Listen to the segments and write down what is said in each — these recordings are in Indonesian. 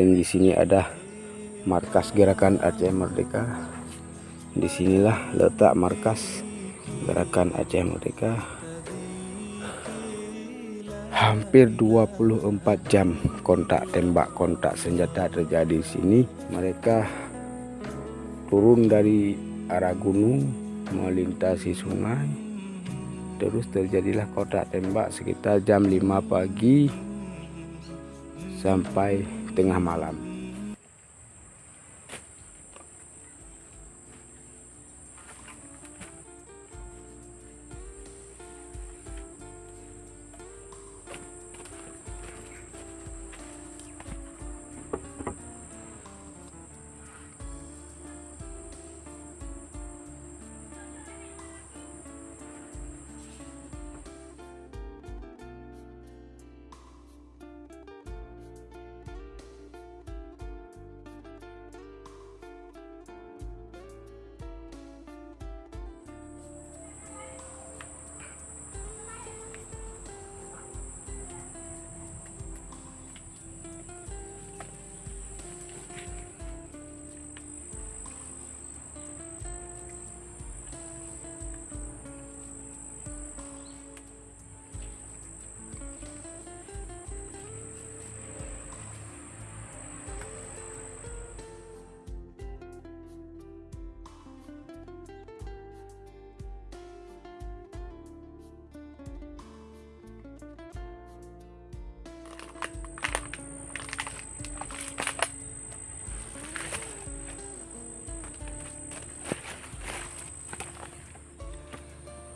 dan di sini ada markas gerakan Aceh Merdeka. Di sinilah letak markas gerakan Aceh Merdeka. Hampir 24 jam kontak tembak kontak senjata terjadi di sini. Mereka turun dari arah gunung melintasi sungai. Terus terjadilah kontak tembak sekitar jam 5 pagi sampai tengah malam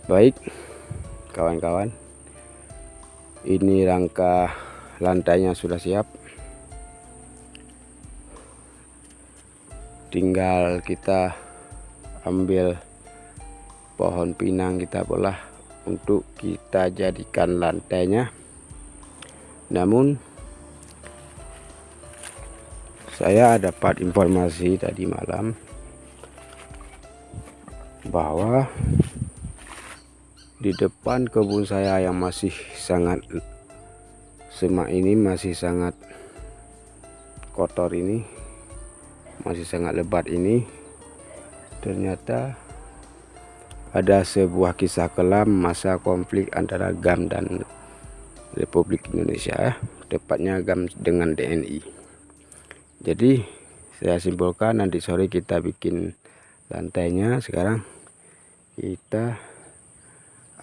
baik kawan-kawan ini rangka lantainya sudah siap. Tinggal kita ambil pohon pinang kita belah untuk kita jadikan lantainya. Namun saya dapat informasi tadi malam bahwa di depan kebun saya yang masih sangat semak ini masih sangat kotor ini masih sangat lebat ini. Ternyata ada sebuah kisah kelam masa konflik antara GAM dan Republik Indonesia tepatnya GAM dengan DNI jadi saya simpulkan nanti sore kita bikin lantainya. Sekarang kita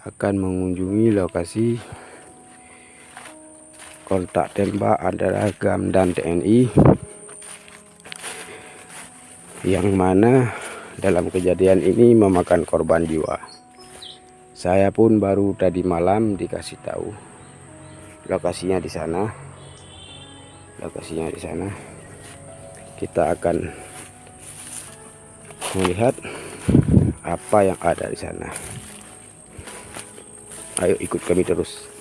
akan mengunjungi lokasi kontak tembak antara GAM dan TNI yang mana dalam kejadian ini memakan korban jiwa. Saya pun baru tadi malam dikasih tahu lokasinya di sana. Lokasinya di sana. Kita akan melihat apa yang ada di sana ayo ikut kami terus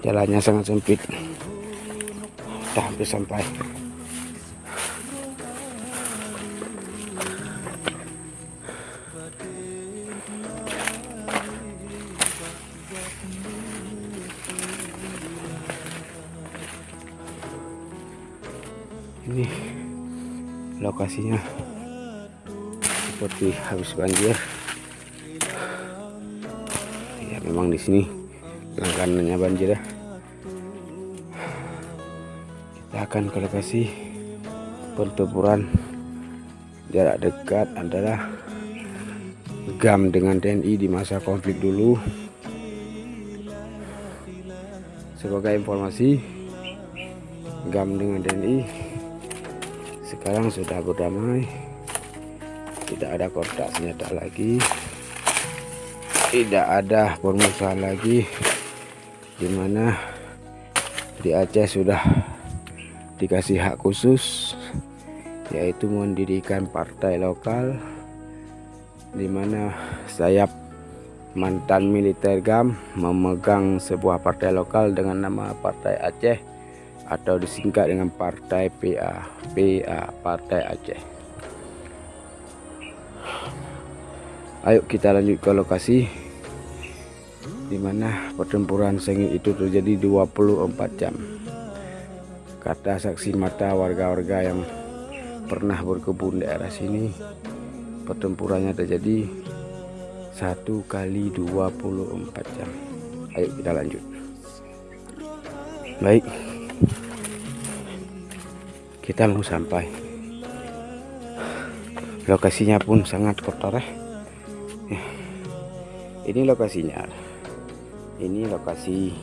jalannya sangat sempit. Kita hampir sampai. Ini lokasinya seperti habis banjir. Ya memang di sini langganannya banjir ya. Kita akan ke lokasi pertempuran. Jarak dekat adalah GAM dengan TNI di masa konflik dulu. Sebagai informasi GAM dengan TNI sekarang sudah berdamai. Tidak ada kontak senjata lagi. Tidak ada permusuhan lagi di mana di Aceh sudah dikasih hak khusus yaitu mendirikan partai lokal di mana sayap mantan militer GAM memegang sebuah partai lokal dengan nama Partai Aceh atau disingkat dengan Partai PA PA Partai Aceh. Ayo kita lanjut ke lokasi di mana pertempuran sengit itu terjadi 24 jam. Kata saksi mata warga-warga yang pernah berkebun daerah sini, pertempurannya terjadi satu kali 24 jam. Ayo kita lanjut. Baik, kita mau sampai. Lokasinya pun sangat kotor ya. Ini lokasinya ini lokasi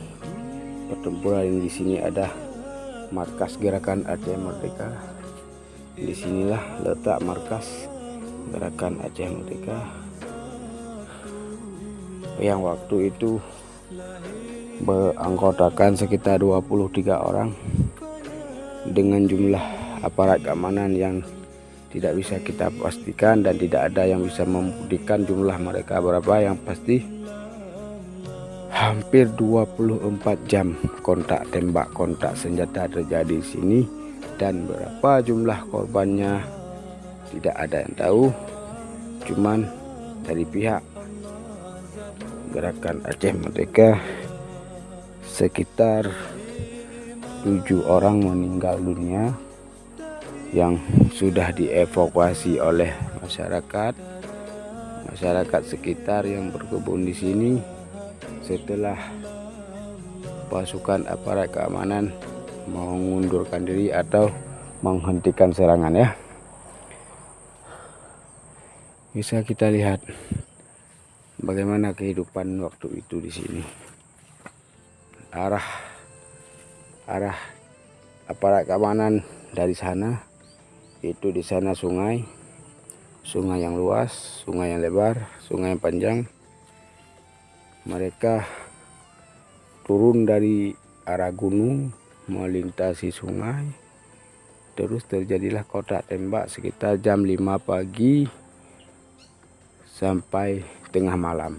pertempuran di sini ada markas gerakan Aceh Merdeka. Di sinilah letak markas gerakan Aceh Merdeka. Yang waktu itu beranggotakan sekitar 23 orang dengan jumlah aparat keamanan yang tidak bisa kita pastikan dan tidak ada yang bisa membuktikan jumlah mereka berapa. Yang pasti hampir 24 jam kontak tembak kontak senjata terjadi di sini. Dan berapa jumlah korbannya tidak ada yang tahu. Cuman dari pihak gerakan Aceh Merdeka sekitar tujuh orang meninggal dunia yang sudah dievakuasi oleh masyarakat. Masyarakat sekitar yang berkebun di sini setelah pasukan aparat keamanan mengundurkan diri atau menghentikan serangan ya. Bisa kita lihat bagaimana kehidupan waktu itu di sini. Arah arah aparat keamanan dari sana itu di sana sungai sungai yang luas sungai yang lebar sungai yang panjang mereka turun dari arah gunung melintasi sungai. Terus terjadilah kotak tembak sekitar jam 5 pagi sampai tengah malam.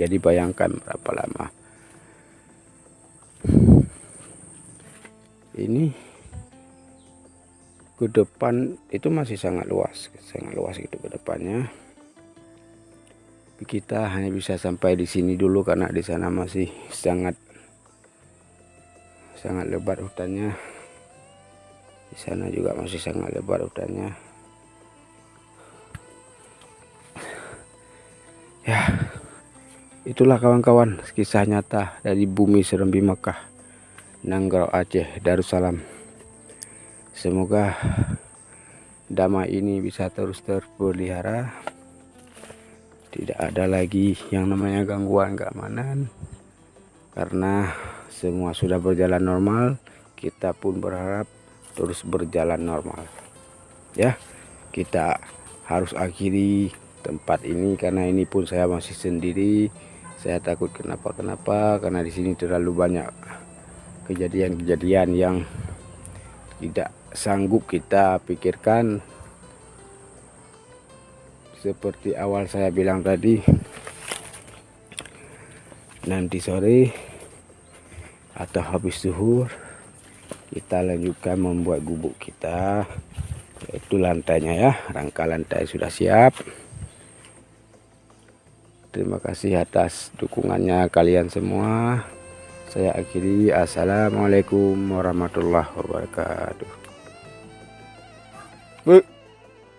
Jadi bayangkan berapa lama. Ini ke depan itu masih sangat luas sangat luas itu ke depannya kita hanya bisa sampai di sini dulu karena di sana masih sangat sangat lebat hutannya. Di sana juga masih sangat lebat hutannya. Ya itulah kawan-kawan kisah nyata dari bumi Serembi Mekah Nanggro Aceh Darussalam. Semoga damai ini bisa terus terpelihara tidak ada lagi yang namanya gangguan keamanan karena semua sudah berjalan normal kita pun berharap terus berjalan normal. Ya kita harus akhiri tempat ini karena ini pun saya masih sendiri. Saya takut kenapa-kenapa karena di sini terlalu banyak kejadian-kejadian yang tidak sanggup kita pikirkan seperti awal saya bilang tadi nanti sore atau habis zuhur kita lanjutkan membuat gubuk kita. Itu lantainya ya rangka lantai sudah siap. Terima kasih atas dukungannya kalian semua. Saya akhiri. Assalamualaikum warahmatullahi wabarakatuh